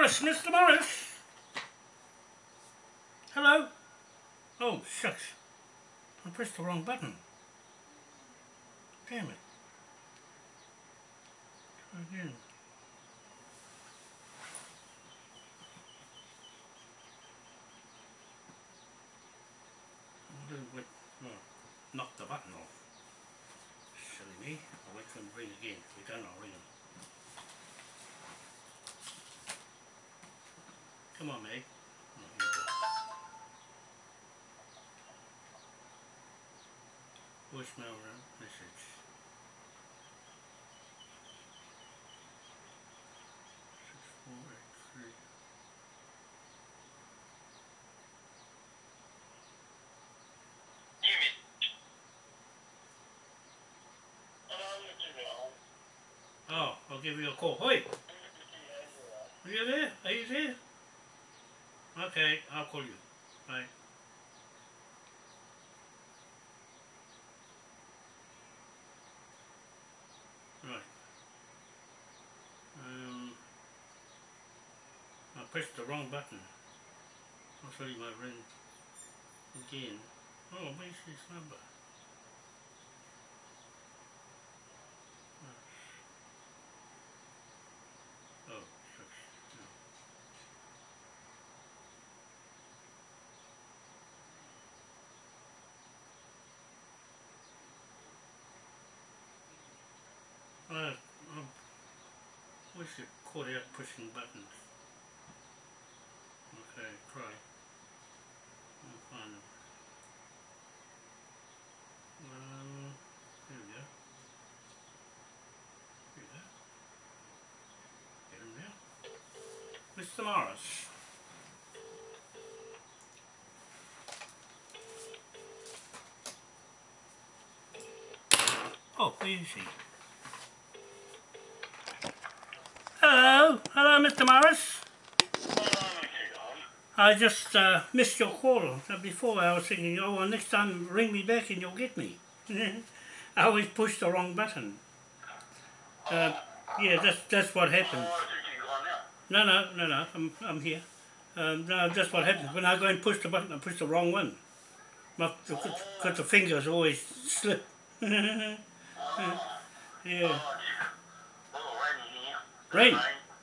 Morris, Mr. Morris. Hello? Oh, shucks. I pressed the wrong button. Damn it. Try again. Wait, well, knock the button off. Silly me. I'll wait for him to ring again. He don't, I'll ring him. Come on, Meg. Here you go. Voicemail message. Six four eight three. Oh, I'll give you a call. Hoi! Are you there? Are you there? Okay, I'll call you. Bye. Right. Um, I pressed the wrong button. I'll show you my ring again. Oh, where's this number? Oh, shucks. No. Uh, um, we should caught out pushing buttons. Okay, try. I'll find them. Um, here we go. Here we go. Get him now. Mr. Morris. Oh, where is he? Hello, Mr. Morris. I just uh, missed your call uh, before. I was thinking, oh, well, next time ring me back and you'll get me. I always push the wrong button. Uh, yeah, that's that's what happened. No, no, no, no. I'm I'm here. Um, no, that's what happens when I go and push the button. I push the wrong one. Because the fingers always slip. yeah. Rain.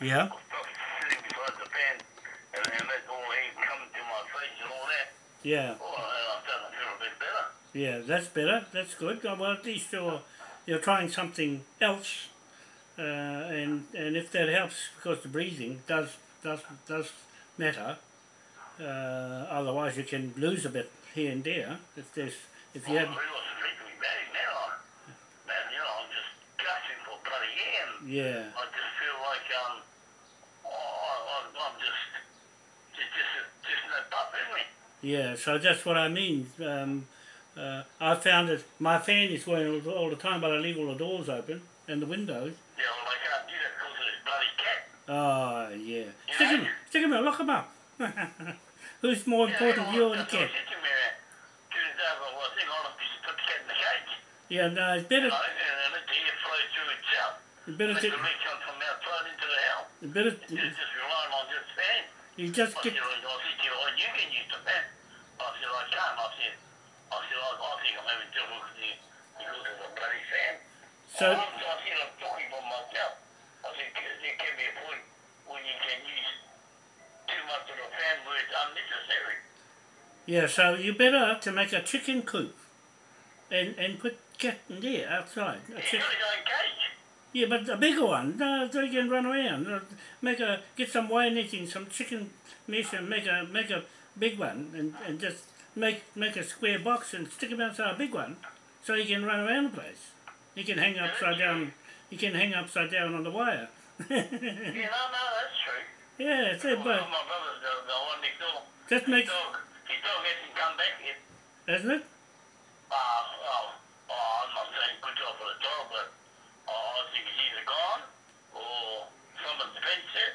yeah, yeah. Yeah, that's better. That's good. Oh, Well, at least you're you're trying something else, uh, and and if that helps, because the breathing does does does matter. Uh, otherwise, you can lose a bit here and there if there's if you have yeah I just feel like um, oh, I, I'm, I'm just, just, just, just no pup in me. Yeah. So that's what I mean. Um, uh, I found that my fan is going all, the time, but I leave all the doors open and the windows. Yeah, well, I can't do that because of this bloody cat. Oh yeah. Stick him, stick him out. Lock him up. Who's more important, you or the cat? Yeah, no, it's better. It's better to. It's better. To, you just get. So. there, can- there can be a point when you can use too much of a fan where it's unnecessary. Yeah, so you better to make a chicken coop and and put cat in there outside. A chick- got his own cage. yeah, but a bigger one. No, they can run around. Uh, Make a get some wire netting, some chicken mesh, and make a make a big one, and, and just make make a square box and stick them outside a big one, so he can run around the place. He can hang upside down. He can hang upside down on the wire. Yeah, no, no, that's true. yeah, it's it, but my brother's the, the one next door. just His make, dog, his dog hasn't come back yet. isn't it? Uh, oh, oh, I'm not saying good job for the dog, but oh, I think he's either gone or someone's fenced it.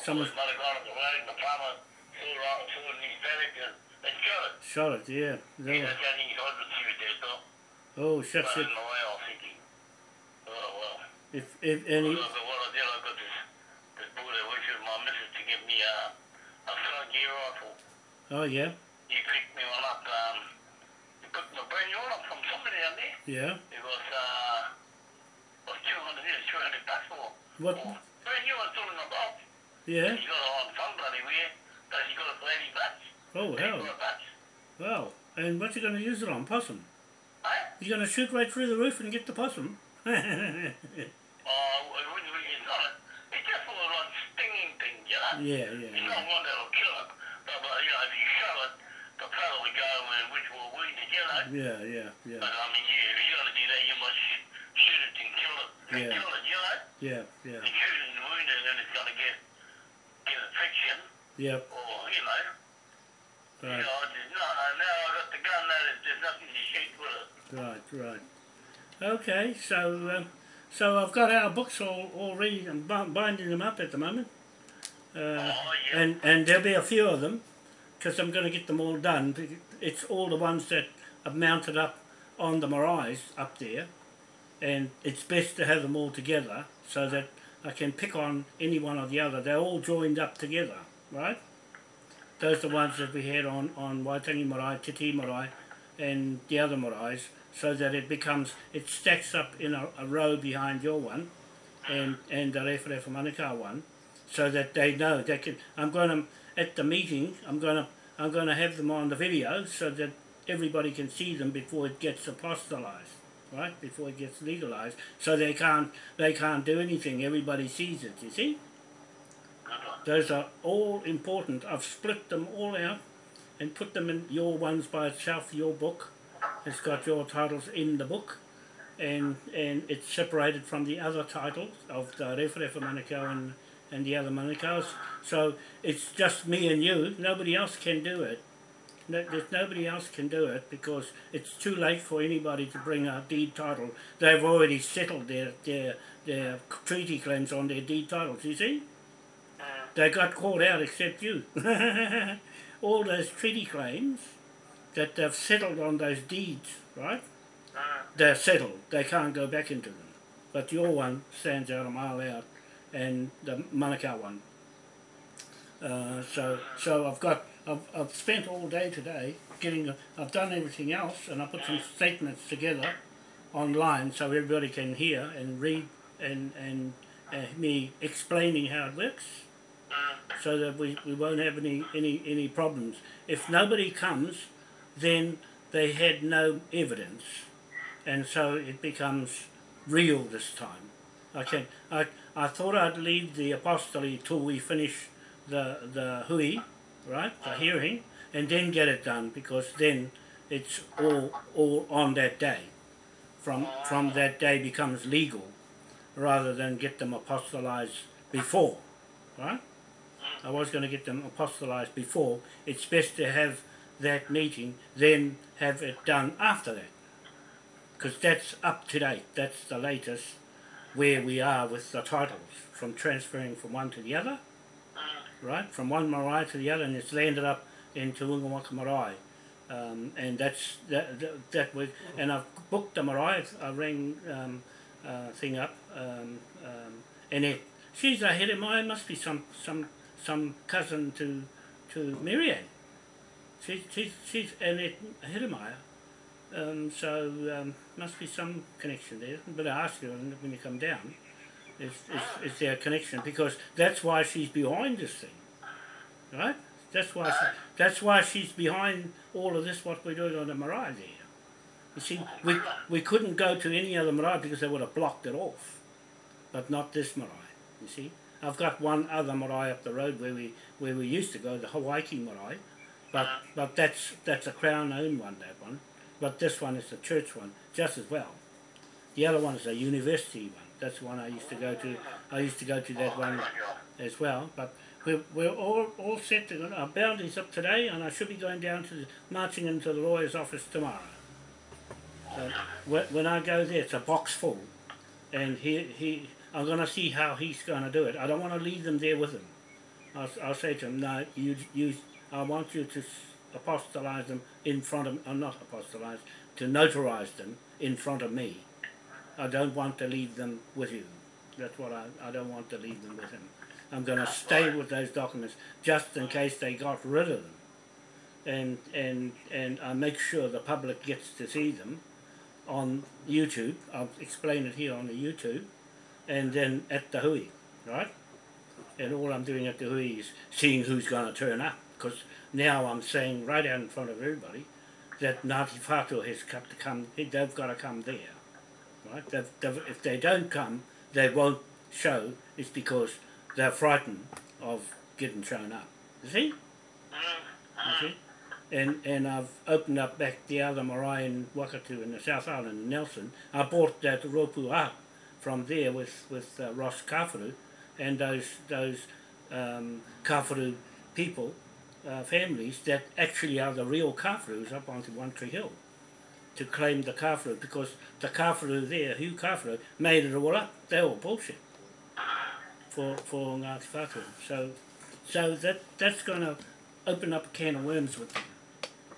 Someone Might have gone on the road and the farmer saw it, right- saw it in his paddock and, and shot it. shot it. Yeah. Yeah, that's the only thing I would see dog. Oh, shucks Running it. away, I was thinking, oh. If if any. Oh yeah. Picked me one up, um, picked brand new one up from somebody down there. Yeah. It was, uh, was 200, it 200 bucks. What? brand new one, still in the box. Yeah. He got it on bloody but got it for 80 bucks. Oh 80 hell. bucks. Wow. And what you going to use it on? Possum. You're going to shoot right through the roof and get the possum. Oh, yeah, it wouldn't be, not, it's just for like stinging things, you know? yeah, It's yeah. not one that'll kill it, but, but you know, if you show it, the paddle will go and which will wound it, you know? Yeah, yeah, yeah, But I mean, you, if you're gonna do that, you must sh- shoot it and kill it, and Yeah. kill it, you know? yeah, yeah. And shoot it and wound it, and it's gonna get get infection, Yep, or you know, you right, know, just, no, no, now I got the gun, there's, there's nothing to shoot with it. Right, right. Okay, so um, so I've got our books all already. I'm bi- binding them up at the moment, uh, oh yeah, and and there'll be a few of them because I'm going to get them all done. It's all the ones that are mounted up on the Marais up there, and it's best to have them all together so that I can pick on any one or the other. They're all joined up together, right? Those are the ones that we had on, on Waitangi Marae, Titi Marae, and the other Marais, so that it becomes, it stacks up in a, a row behind your one, and, and the Rewharewha Manukau one, so that they know they can. I'm going to at the meeting. I'm going to I'm going to have them on the video so that everybody can see them before it gets apostolized, right? Before it gets legalized, so they can't they can't do anything. Everybody sees it. You see, those are all important. I've split them all out and put them in your ones by itself. Your book, it's got your titles in the book. And, and it's separated from the other titles of the Rewharewha Manukau and, and the other Manukaus. So it's just me and you. Nobody else can do it. No, there's nobody else can do it because it's too late for anybody to bring a deed title. They've already settled their, their, their treaty claims on their deed titles, you see? Mm. They got called out except you. All those treaty claims that they've settled on those deeds, right? Mm. They're settled. They can't go back into them. But your one stands out a mile out, and the Manukau one. Uh, so, so I've got, I've, I've spent all day today getting, a, I've done everything else, and I put some statements together online so everybody can hear and read and and uh, me explaining how it works. So that we, we won't have any, any any problems. If nobody comes, then they had no evidence, and so it becomes real this time. Can I I thought I'd leave the apostolate till we finish the the hui, right, the hearing, and then get it done because then it's all all on that day. From from that day becomes legal, rather than get them apostolized before, right? I was going to get them apostolized before. It's best to have that meeting, then have it done after that. Because that's up to date. That's the latest where we are with the titles, from transferring from one to the other, right? From one marae to the other, and it's landed up into Wingawaka marae. Um, and that's that, that, that was, and I've booked the marae. I rang um, uh, thing up, um, um, and it, she's a head of mine. Must be some some some cousin to to Marianne. She's she's she's Annette Hidemeyer. Um, so um, must be some connection there. But I ask her when you come down. Is, is, is their connection because that's why she's behind this thing, right? That's why she, that's why she's behind all of this. What we're doing on the marae there. You see, we we couldn't go to any other marae because they would have blocked it off, but not this marae. You see, I've got one other marae up the road where we where we used to go, the Hawaii marae, but but that's that's a crown owned one that one, but this one is a church one just as well. The other one is a university one. That's the one I used to go to. I used to go to that oh, one as well. But we're, we're all, all set to go. Our boundary's up today, and I should be going down to the, marching into the lawyer's office tomorrow. So when, when I go there, it's a box full, and he he. I'm going to see how he's going to do it. I don't want to leave them there with him. I'll, I'll say to him, no, you you. I want you to apostolize them in front of. I'm uh, not apostolize to notarize them in front of me. I don't want to leave them with you. That's what I, I don't want to leave them with him. I'm going to stay with those documents just in case they got rid of them. And, and, and I make sure the public gets to see them on YouTube. I'll explain it here on the YouTube. And then at the hui, right? And all I'm doing at the hui is seeing who's going to turn up. Because now I'm saying right out in front of everybody that Ngāti Whātua has got to come, they've got to come there. Right? They've, they've, if they don't come, they won't show. It's because they're frightened of getting shown up. You see? You see? And, and I've opened up back the other marae in Wakatu in the South Island Nelson. I bought that Ropu up from there with, with uh, Ross Kawharu and those, those um, Kawharu people, uh, families that actually are the real Kawharus up onto One Tree Hill to claim the Kawharu because the Kawharu there, Hugh Kawharu, made it all up. They're all bullshit for, for Ngāti Whātua. So, so that, that's going to open up a can of worms with them.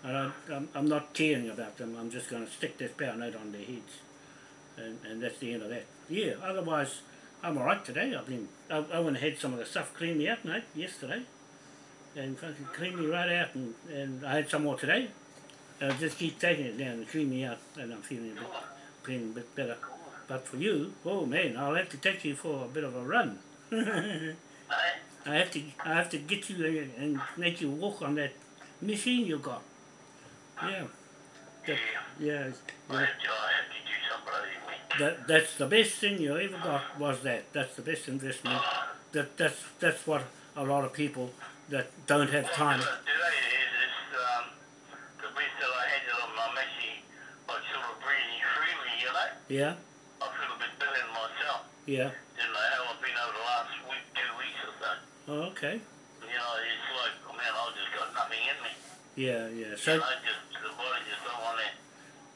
I, I'm, I'm not tearing about them, I'm just going to stick this power note on their heads. And, and that's the end of that. Yeah, otherwise, I'm alright today. I've been, I, I went and had some of the stuff clean me out, mate, yesterday. And fucking clean me right out, and, and I had some more today. I'll just keep taking it down and clean me out, and I'm feeling a bit, feeling a bit better. But for you, oh man, I'll have to take you for a bit of a run. I have to, I have to get you and make you walk on that machine you got. Yeah. Yeah. yeah. That, that's the best thing you ever got was that. That's the best investment. That that's that's what a lot of people that don't have time. Yeah. I feel a bit better myself. Yeah. Than I have been over the last week, two weeks or so. Oh, okay. You know, it's like, man, I've just got nothing in me. Yeah, yeah. So. You know, just, the body just don't want to,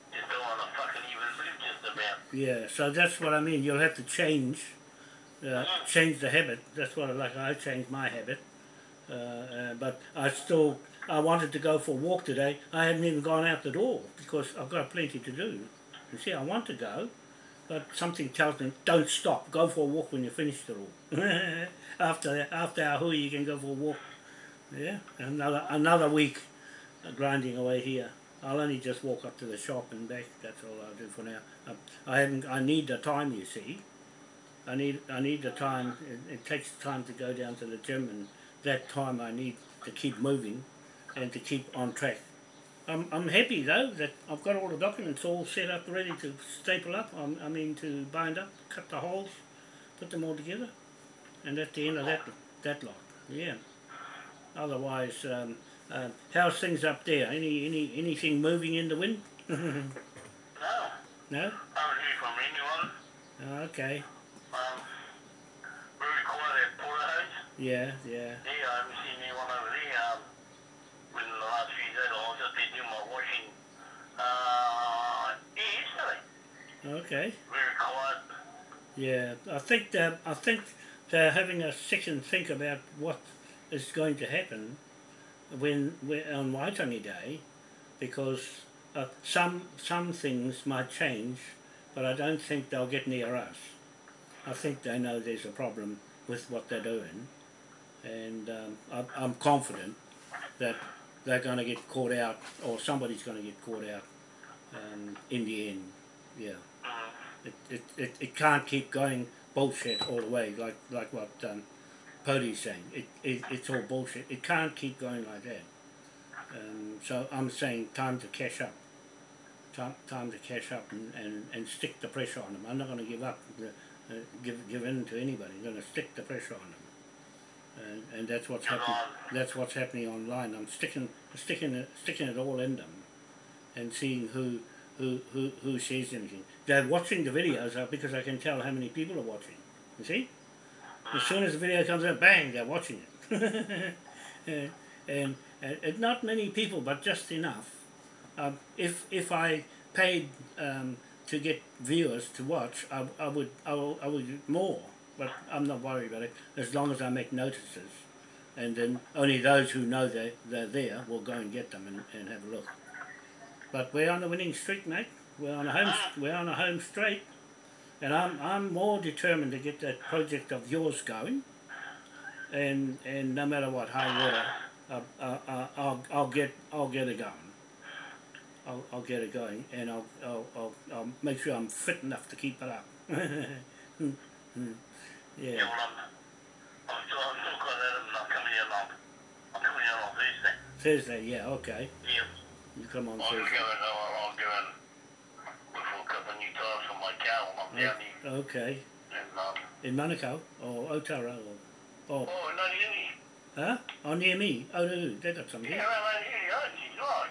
just don't want to fucking even live just about. Yeah, so that's what I mean. You'll have to change, uh, Mm. change the habit. That's what I like. I changed my habit, uh, uh, but I still I wanted to go for a walk today. I haven't even gone out the door because I've got plenty to do. You see, I want to go, but something tells me don't stop. Go for a walk when you finish it all. after after our hui, you can go for a walk. Yeah, another another week grinding away here. I'll only just walk up to the shop and back. That's all I'll do for now. I, I haven't. I need the time. You see, I need. I need the time. It, it takes time to go down to the gym, and that time I need to keep moving, and to keep on track. I'm, I'm happy though that I've got all the documents all set up, ready to staple up. I'm, I mean to bind up, cut the holes, put them all together, and that's the end of that that lot. Yeah. Otherwise, um, uh, how's things up there? Any any anything moving in the wind? No. no. I haven't heard from anyone. Oh, okay. Um, very quiet at Porterhouse. Yeah, yeah. Yeah, I haven't seen anyone over there. Um, within the last few days, I was just been doing my washing. Uh, yeah, yesterday. Okay. Very quiet. Yeah, I think that I think they're having a second think about what is going to happen when, when on Waitangi Day, because uh, some some things might change, but I don't think they'll get near us. I think they know there's a problem with what they're doing, and um, I, I'm confident that they're going to get caught out, or somebody's going to get caught out um, in the end. Yeah it, it, it, it can't keep going bullshit all the way, like like what um, Podi's saying. It, it it's all bullshit. It can't keep going like that. Um, so I'm saying time to cash up. Time, time to cash up and, and, and stick the pressure on them. I'm not going to give up, the, uh, give give in to anybody. I'm going to stick the pressure on them and, and that's what's happening. That's what's happening online. I'm sticking, sticking it, sticking it all in them, and seeing who, who, who, who says anything. They're watching the videos uh, because I can tell how many people are watching. You see, as soon as the video comes out, bang, they're watching it, and, and, and not many people, but just enough. Um, if if I paid um, to get viewers to watch, I, I would I, will, I would more but I'm not worried about it as long as I make notices. And then only those who know they're, they're there will go and get them and, and have a look. But we're on the winning streak, mate. We're on a home, we're on a home straight. And I'm, I'm more determined to get that project of yours going. And, and no matter what, high water, uh, uh, uh, I'll, I'll, get, I'll get it going. I'll, I'll get it going and I'll, I'll, I'll, I'll make sure I'm fit enough to keep it up. Yeah. Yeah, well, I'm, I'm still, I'm still got that and I'm coming here on, I'm coming here on Thursday. Thursday, yeah, okay. Yeah. You come on I'll go Thursday. and, I'll, I'll go and look for a couple of new tires for my car when I'm down here. Okay. And, um, In Manukau or Otara or, or oh, no, you, huh? Oh, near me. Oh, no, they got some yeah, here. around here, oh, geez, right.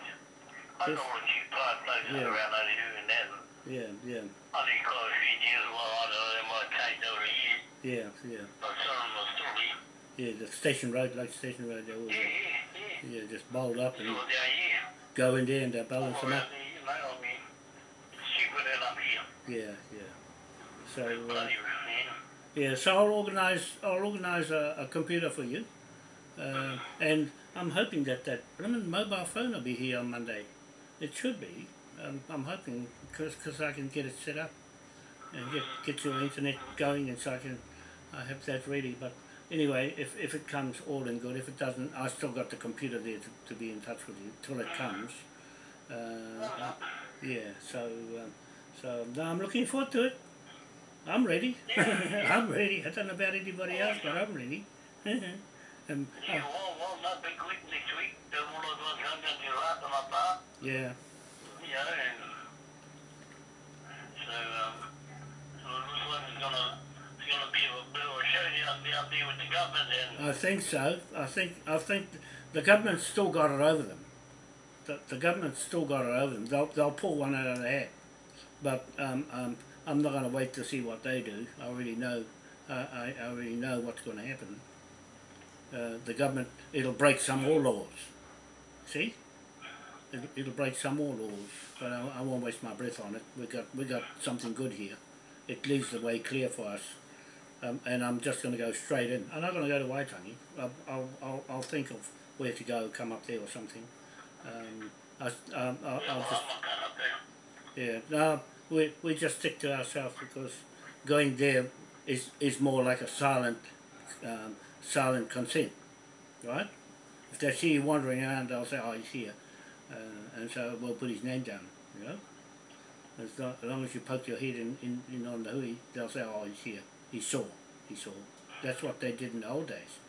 I Yes. know all the cheap places Yeah. around over here and that. Yeah, yeah, I think quite a few years, well, I don't know, they might have over years, yeah, yeah. but some of them are still here. Yeah, the station road, like station road, they all, Yeah, yeah, yeah. yeah, just bowled up and Still down here. go in there and they balance them up. there, you know, I mean, it's cheaper than up here. Yeah, yeah. So, uh, yeah, so I'll organise, I'll organise a, a computer for you. Uh, and I'm hoping that that mobile phone will be here on Monday. It should be. Um, I'm hoping because I can get it set up and get get your internet going and so I can I have that ready. But anyway, if, if it comes all in good, if it doesn't, I still got the computer there to, to be in touch with you till it comes. Uh, yeah, so um, so no, I'm looking forward to it. I'm ready. I'm ready. I don't know about anybody else, but I'm ready. um, Yeah, uh, well, well, not big week next week. Then all of us come down to your house and up there. yeah, You know, so, um, so it looks like it's gonna, it's gonna be a bit of a showdown down there with the government and, I think so. I think I think the government's still got it over them. The, the government's still got it over them. They'll they'll pull one out of the hat. But um, um, I'm not going to wait to see what they do. I already know. Uh, I, I already know what's going to happen. Uh, the government it'll break some more laws. See, it'll, it'll break some more laws. But I, I won't waste my breath on it. We got we got something good here. It leaves the way clear for us. Um, and I'm just going to go straight in. I'm not going to go to Waitangi. I'll, I'll, I'll, I'll think of where to go, come up there or something. Um, I, um, I'll, I'll just, yeah, no, we, we just stick to ourselves because going there is, is more like a silent, um, silent consent, right? If they see you wandering around, they'll say, oh, he's here. Uh, and so we'll put his name down, you know? As long as, long as you poke your head in, in, in on the hui, they'll say, oh, he's here. He saw. He saw. That's what they did in the old days.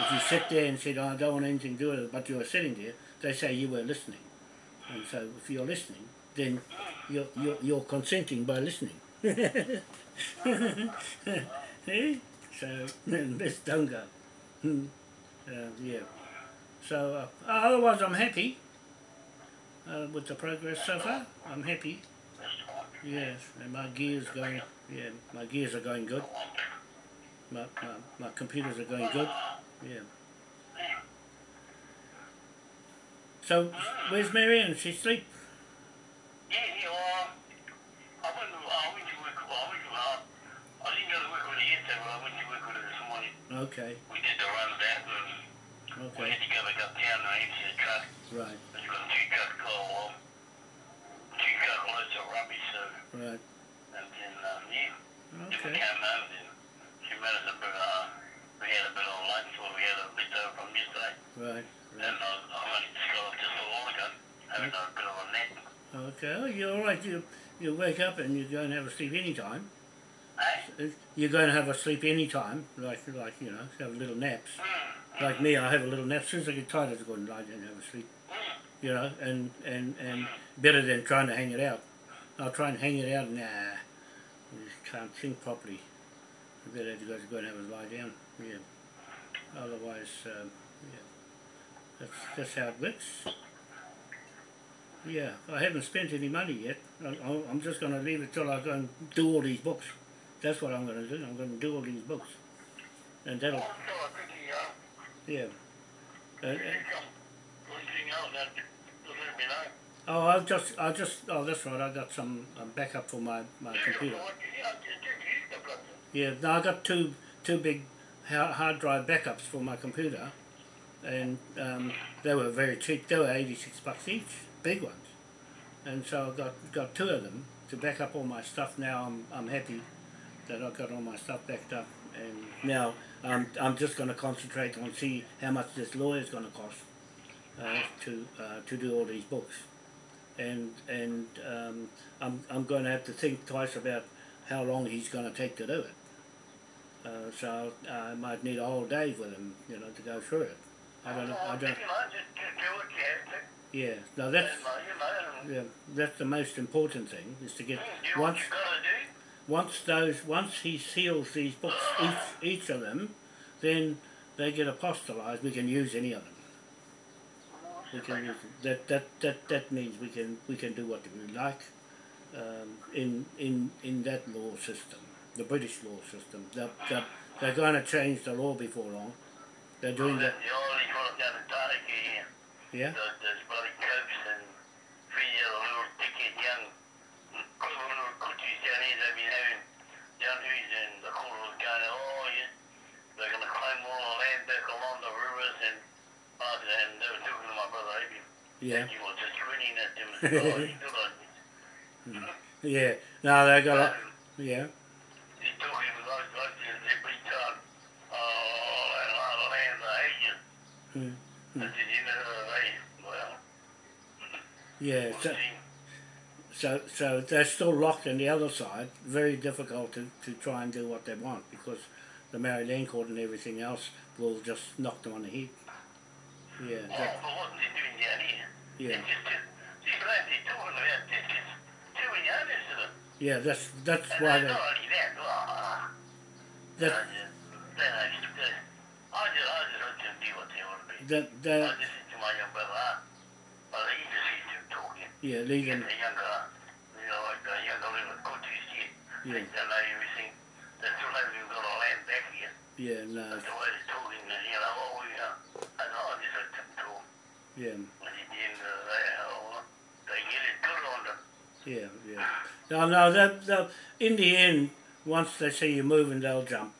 If you sit there and said, oh, I don't want anything to do with it, but you were sitting there, they say you were listening. And so if you're listening, then you're, you're, you're consenting by listening. Eh? So, let's don't go. Hmm. Uh, yeah. So, uh, otherwise I'm happy uh, with the progress so far. I'm happy. Yes, and my gears going, yeah, my gears are going good. My, my, my computers are going good. Yeah. So, where's Marianne? She sleep? Okay, We did the run back and we okay, had to go back uptown and empty the truck. right, It's got two truck, oh, two truck loads of rubbish, so, right, and then, um, yeah. Then we okay, came home and she made us a bit, uh, we had a bit of lunch, or we had a bit over from yesterday. right, And right. uh, I only just got up just a while ago, having a bit of a nap. Okay, oh, you're all right. You, you wake up and you go and have a sleep any time. Eh? You're going to have a sleep any time, like like you know, have little naps. Like me, I have a little nap. As soon as I get tired, I just go and lie down and have a sleep. You know, and and and better than trying to hang it out. I'll try and hang it out. Nah, you just can't think properly. You better to go to go and have a lie down. Yeah. Otherwise, um, yeah. That's that's how it works. Yeah, I haven't spent any money yet. I, I- I'm just going to leave it till I go and do all these books. That's what I'm going to do. I'm going to do all these books, and that'll Also, I think he, uh, yeah. Uh, uh, he come, anything else that, just let me know. oh, I'll just I'll just oh that's right. I got some um, backup for my my computer. Yeah, I just used the brother. Yeah, no, I got two two big hard drive backups for my computer, and um, they were very cheap. They were eighty six bucks each, big ones, and so I've got got two of them to back up all my stuff. Now I'm I'm happy that I've got all my stuff backed up, and now I'm I'm just going to concentrate on see how much this lawyer's going to cost uh, to uh, to do all these books, and and um, I'm I'm going to have to think twice about how long he's going to take to do it. Uh, so I might need a whole day with him, you know, to go through it. I don't know. I don't. know, just, do you have to. Yeah. No, that's And, you know, yeah. That's the most important thing is to get do once once those once he seals these books each each of them, then they get apostolized. We can use any of them. We can use that that that that means we can we can do what we like um, in in in that law system, the British law system. They're, they're, they're going to change the law before long. They're doing that. The only one down in Tariki here. Yeah. Bloody cokes and feed the little dickhead young down here they've been having down here and the going, oh yeah, they're going to claim all the land back along the rivers and uh, and they were talking to my brother. Yeah. And he was just grinning at them and said, oh, you do like this. Yeah. No, they got. A, yeah. He's talking with those blokes every time, oh, that land, I hate you. I said, you know, they, well, Yeah. we'll So, so so they're still locked on the other side. Very difficult to, to try and do what they want because the Maori Land Court and everything else will just knock them on the head. Yeah. Oh, That, but what they're doing down here, yeah. it's just, just these lads they're talking about this is too many owners to them. Yeah. That's that's And why they're they. that, That I just, they know, just, uh, I just, I just let them do what they want to do. that I said to my young brother, well, he just hears them talking. yeah. Leave them. the younger, you know, like the younger little here, Yeah. they know everything. They still haven't even got a land back here. Yeah. No. That's the way they're talking, and, you know, oh, you know, I I just let them talk. Yeah. And at the end of the day, oh, they get it good on them. Yeah. Yeah. No. No. That that in the end, once they see you moving, they'll jump.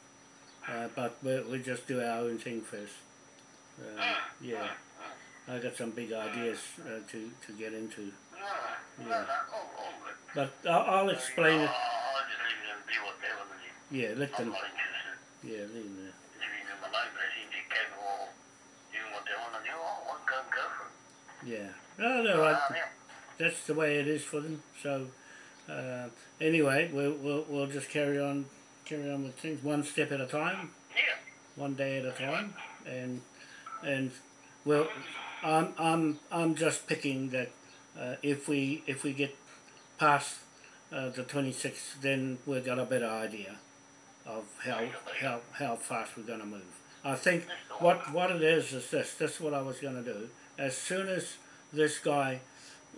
Uh, but we we just do our own thing first. Uh, yeah. I got some big ideas uh, to to get into. No, no, Yeah. no, all, all good. But I'll, I'll explain it. I'll just leave them do what they want to do. Yeah, let them. Yeah, leave them there. Leaving them alone, they seem to be capable of doing what they want to do. Oh, well, go, go for it. Yeah. No, they're right. Ah. That's the way it is for them. So, uh, anyway, we'll, we'll we'll just carry on, carry on with things one step at a time, Yeah. one day at a time, and and well, I'm I'm I'm just picking that uh, if we if we get past uh, the 26th, then we've got a better idea of how how how fast we're going to move. I think what what it is is this. This is what I was going to do. As soon as this guy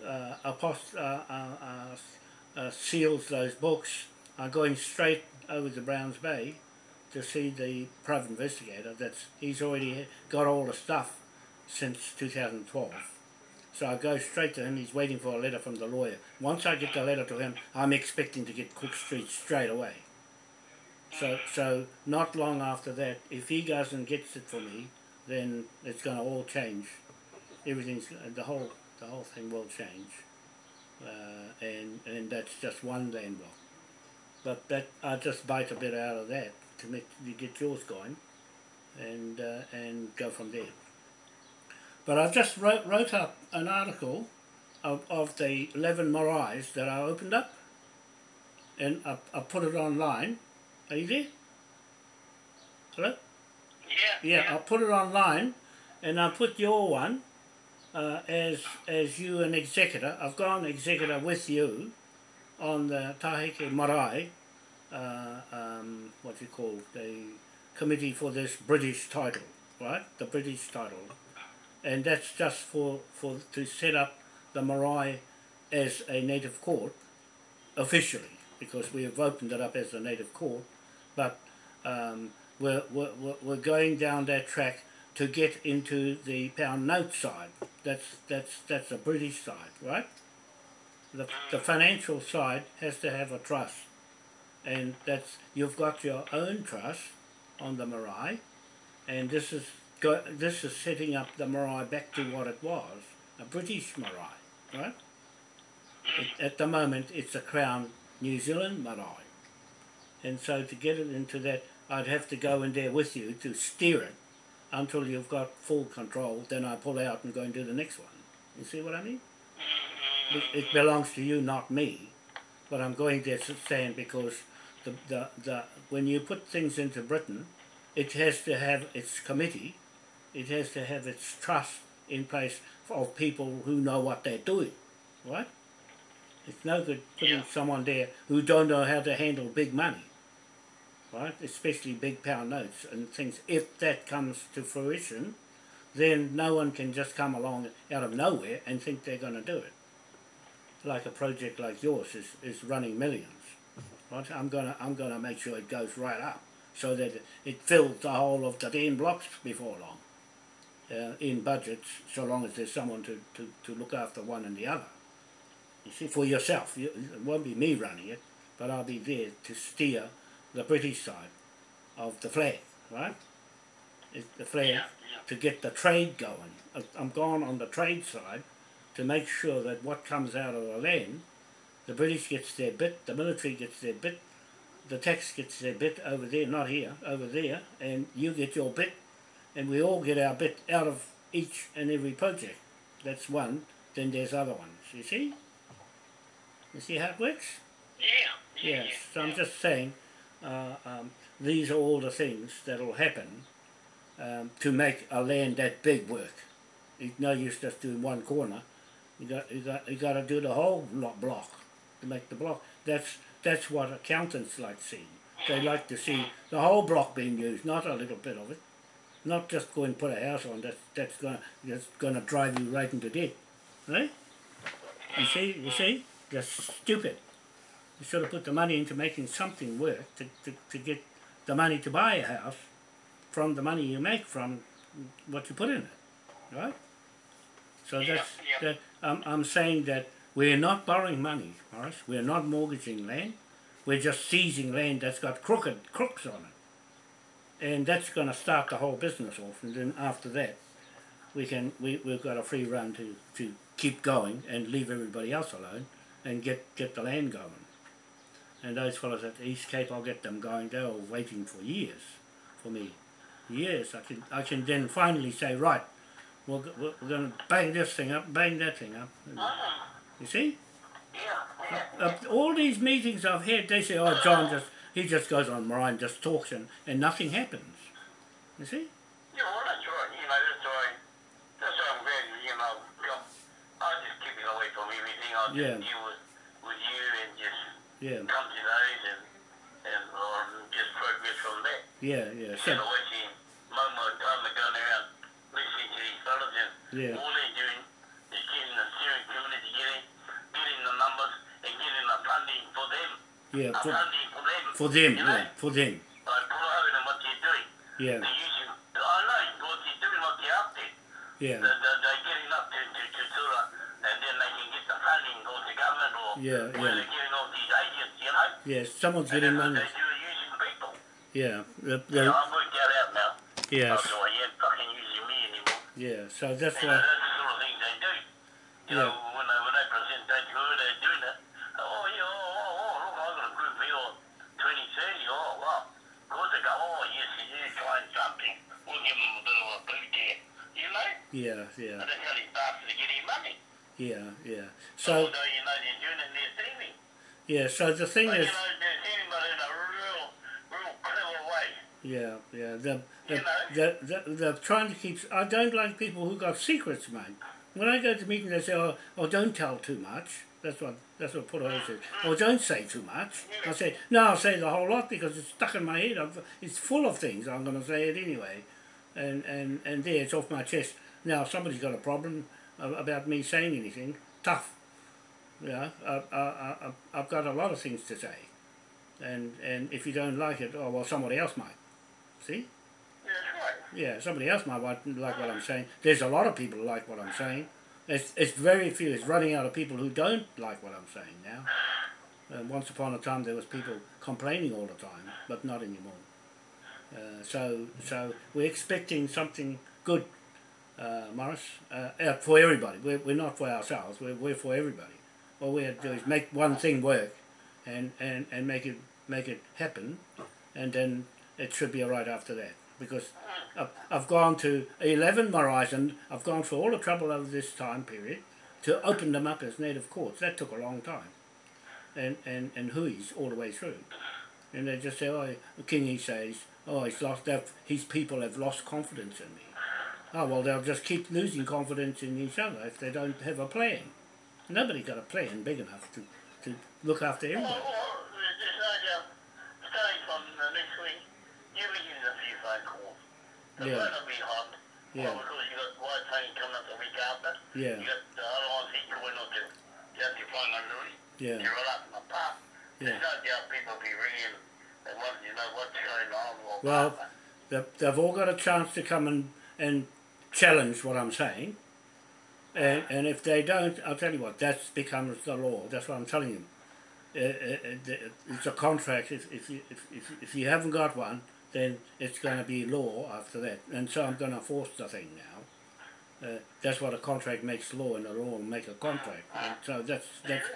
uh, apost- uh, uh, uh, uh, seals those books, I'm going straight over to Browns Bay to see the private investigator. That's he's already got all the stuff since 2012. So I go straight to him. He's waiting for a letter from the lawyer. Once I get the letter to him, I'm expecting to get Cook Street straight away. So, so not long after that, if he goes and gets it for me, then it's going to all change. Everything's the whole the whole thing will change, uh, and and that's just one land block. But that I just bite a bit out of that to make you get yours going, and uh, and go from there. But I've just wrote wrote up an article of, of the eleven morais that I opened up, and I, I put it online Are you there? Hello? Yeah. Yeah, I'll put it online, and I'll put your one uh, as as you an executor. I've gone executor with you on the Tahike Marae, uh, um, what do you call the committee for this British title, right? The British title, and that's just for for to set up the marae as a native court officially because we have opened it up as a native court, but um, we're, we're, we're- going down that track to get into the pound note side. That's that's that's the British side, right? The, the financial side has to have a trust, and that's you've got your own trust on the marae, and this is go, this is setting up the marae back to what it was, a British marae, right? It, at the moment, it's a Crown New Zealand marae, and so to get it into that, I'd have to go in there with you to steer it until you've got full control. Then I pull out and go and do the next one. You see what I mean? It, it belongs to you, not me. But I'm going there to stand because the, the, the when you put things into Britain, it has to have its committee, it has to have its trust in place of people who know what they're doing, right? It's no good putting Yeah. someone there who don't know how to handle big money, right? Especially big pound notes and things. If that comes to fruition, then no one can just come along out of nowhere and think they're going to do it. Like a project like yours is, is running millions, right? I'm gonna I'm gonna make sure it goes right up so that it fills the whole of the ten blocks before long. Uh, in budgets, so long as there's someone to, to, to look after one and the other. You see, for yourself, you, it won't be me running it, but I'll be there to steer the British side of the flag, right? It's the flag Yeah, yeah. to get the trade going. I'm gone on the trade side to make sure that what comes out of the land, the British gets their bit, the military gets their bit, the tax gets their bit over there, not here, over there, and you get your bit, and we all get our bit out of each and every project. That's one. Then there's other ones. You see? You see how it works? Yeah. Yes. So I'm just saying, uh, um, these are all the things that'll happen um, to make a land that big work. It's no use just doing one corner. You got you got you got to do the whole lo- block make the block. That's that's what accountants like to see. They like to see the whole block being used, not a little bit of it. Not just go and put a house on. That's that's gonna that's gonna drive you right into debt, right? You see, you see, just stupid. You should have put the money into making something work to, to, to get the money to buy a house from the money you make from what you put in it, right? So that's that. I'm I'm saying that we're not borrowing money, Morris. We're not mortgaging land. We're just seizing land that's got crooked crooks on it, and that's going to start the whole business off. And then after that, we can we we've got a free run to to keep going and leave everybody else alone and get get the land going. And those fellows at the East Cape, I'll get them going. They were waiting for years for me. Years. I can I can then finally say, right, we're, we're, we're going to bang this thing up, bang that thing up. Ah, You see? yeah. Yeah. Uh, all these meetings I've had, they say, oh, John just, he just goes on and just talks and, and nothing happens. You see? Yeah, well, that's right. You know, that's why. That's why I'm glad. You know, I'm- I'll just keep it away from everything. I'll just Yeah. deal with with you and just Yeah, come to those and and um, just progress from there. yeah, yeah. So, my my time and going around listening to these fellas and Yeah. all they're doing is getting the steering committee together, getting the numbers and getting the funding for them. Yeah, for, for them. for them, you know? yeah, for them. Like promoting them what they're doing. Yeah, They're using, I know what they're doing, what they're up to. yeah, They're, they're, they're getting up to, to, to Tura, and then they can get the funding or the government or Yeah, where yeah. they're getting all these agents, you know? yeah. Someone's And getting money. they do using people. Yeah, the, the, I've worked that out now. yeah, so you ain't fucking using me anymore. yeah. So that's You know, why, that's the sort of things they do. You know, when they, when they present that to her, they're doing it. Oh, yeah, oh, oh, oh, look, I've got a group here on 2030. Oh, wow. Of course they go, oh, yes, you're trying something. We'll give them a bit of a boot there. You know? Yeah, yeah, And that's how these bastards are getting money. yeah, yeah. So, So, you know, they're doing it and they're saving. yeah. So the thing But, is, you know, they're saving, but in a real, real Yeah, yeah. They're, You they're, know? they're, they're, they're trying to keep. I don't like people who got secrets, mate. When I go to meetings, they say, "Oh, oh don't tell too much." That's what that's what Put always says. Oh, don't say too much. I say, no, I'll say the whole lot because it's stuck in my head. I've, it's full of things. I'm going to say it anyway, and and and there, it's off my chest. Now, if somebody's got a problem about me saying anything. Tough. Yeah, I, I, I, I've got a lot of things to say, and and if you don't like it, oh well, somebody else might. See? Yeah, somebody else might like what I'm saying. There's a lot of people who like what I'm saying. It's, it's very few. It's running out of people who don't like what I'm saying now. And once upon a time, there was people complaining all the time, but not anymore. Uh, so, so we're expecting something good, uh, Morris, uh, uh, for everybody. We're, we're not for ourselves. We're, we're for everybody. All we have to do is make one thing work, and, and, and make it make it happen, and then it should be all right after that. Because I've, I've gone to 11 Horizon, I've gone through all the trouble over this time period to open them up as native courts. That took a long time. And, and, and Hui's all the way through. And they just say, oh, Kingy says, oh, he's lost, they've- his people have lost confidence in me. Oh, well, they'll just keep losing confidence in each other if they don't have a plan. Nobody got a plan big enough to, to look after Well, everybody. well, there's no doubt, starting from uh, next week, you'll be getting a few phone calls. The Yeah. phone will be hot. Yeah. Well, because you got White Tony coming up the week after. Yeah, You got the other ones he going on to. You have to find on Louis. yeah, You're all up in the park. yeah. There's no doubt people be ringing and want you know what's going on. Well. They've, they've all got a chance to come and, and challenge what I'm saying. And, and if they don't, I'll tell you what, that becomes the law. That's what I'm telling you. Uh, uh, uh, it's a contract. If, if, you, if, if, if you haven't got one, then it's going to be law after that. And so I'm going to force the thing now. Uh, that's what a contract makes law, and the law will make a contract. And so that's that's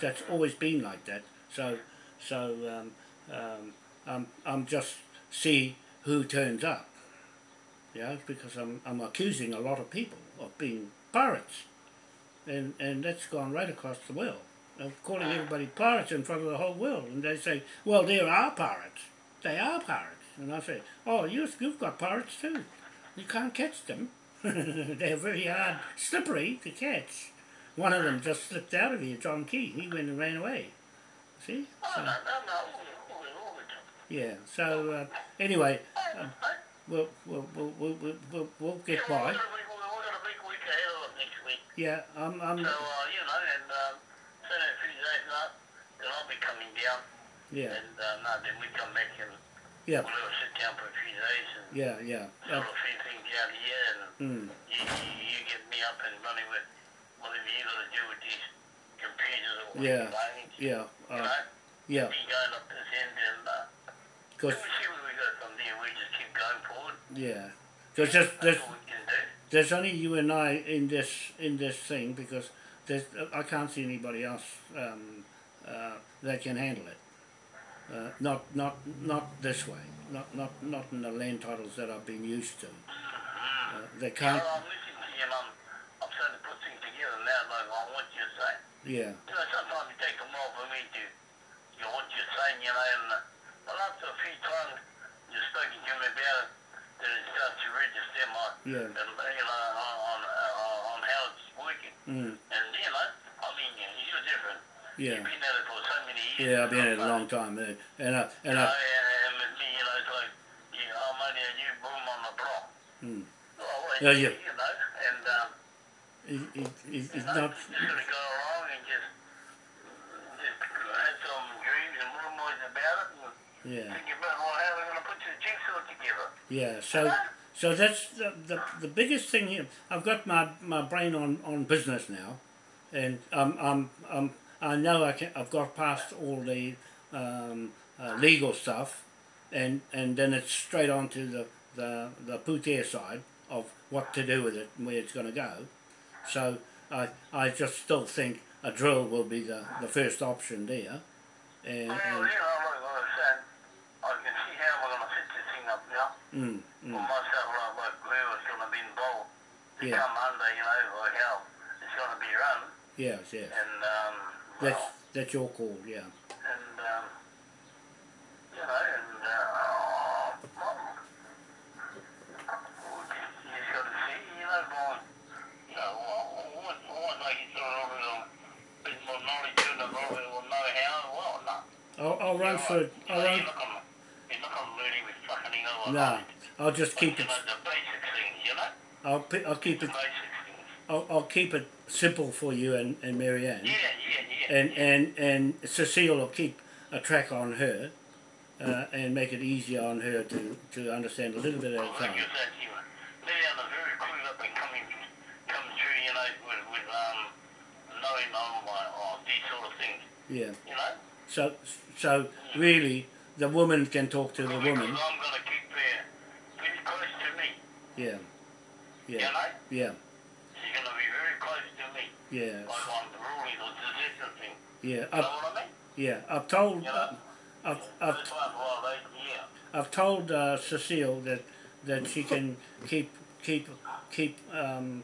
that's always been like that. So so um, um, I'm I'm just see who turns up. Yeah, because I'm I'm accusing a lot of people of being pirates, and and that's gone right across the world. I'm calling everybody pirates in front of the whole world, and they say, "Well, there are pirates. They are pirates." And I say, "Oh, you you've got pirates too. You can't catch them. They're very hard, slippery to catch." One of them just slipped out of here, John Key. He went and ran away. See? Oh, So, yeah. So uh, anyway, hey, we'll we'll we'll we'll, we'll, we'll, get yeah, by. We've got, big, we've got a big week ahead of us next week. Yeah, I'm I'm So, uh, you know, and um, so in a few days now, then I'll be coming down. yeah And uh, no, then we come back and yeah we'll have a sit down for a few days and yeah yeah. sort Uh, a few things out here and mm, you, you, you get me up and running with whatever you got to do with these computers or Yeah, phones, yeah you uh, know, yeah. be going up this end and uh, then we see where we go from there. We just going forward. yeah, because there's, there's all we can do. there's only you and I in this in this thing because there's I can't see anybody else um, uh, that can handle it. Uh, not not not this way. Not not not in the land titles that I've been used to. Uh, they can't. Well, I'm listening to you and I'm, I'm to put things together now like I want you to say. Yeah You know, sometimes it takes a while for me to, you know, what you're saying, you know, and uh, well, after a few times you're to me about it, then it starts to register my, yeah. and, you know, on, on, uh, on how it's working. Mm, And, you know, I mean, you- you're different. yeah. You've been at it for so many years. Yeah, I've been at it a long time, uh, and I, You and know, I, and, and with me, you know, it's like, you know, I'm only a new boom on the block. mm, Well, well, Yeah, yeah. You know, and, um, it, it, it, you know, not. just gotta go along and just, just have some dreams and rumors about it and Yeah, think about well, how we're gonna put the yeah. So, so that's the, the the biggest thing here. I've got my, my brain on, on business now, and um, I'm, I'm, I know I can. I've got past all the um, uh, legal stuff, and and then it's straight on to the the the putair side of what to do with it and where it's going to go. So I I just still think a drill will be the, the first option there, and, and Mm, mm. Well, myself I work, whoever's going to be involved to yeah. come under, you know, like how it's going to be run. Yes, yes. And, um, well, that's, that's your call, yeah. And, um, you know, and, uh, got to see, you know, you know, it a bit more knowledge know-how. I'll, I'll run for, I'll run... No? I'll just keep it. know, the basic things, you know? I'll I'll keep it. I'll, I'll keep it simple for you and and Marianne. Yeah, yeah, yeah. and and and Cecile will keep a track on her, uh, and make it easier on her to to understand a little bit at a time. you said, you know, Liliana are very clued up and coming, coming through, you know, with, with knowing on like, these sort of things, Yeah. you know? So so really, the woman can talk to the woman. I'm gonna keep her pretty close to me, Yeah. you Yeah. know? Yeah. She's gonna be very close to me, Yeah. like on the ruling or decision thing. Yeah. You I've, what I mean? yeah. I've told. You Uh. I've, I've, yeah. I've told uh, Cecile that that she can keep keep keep um,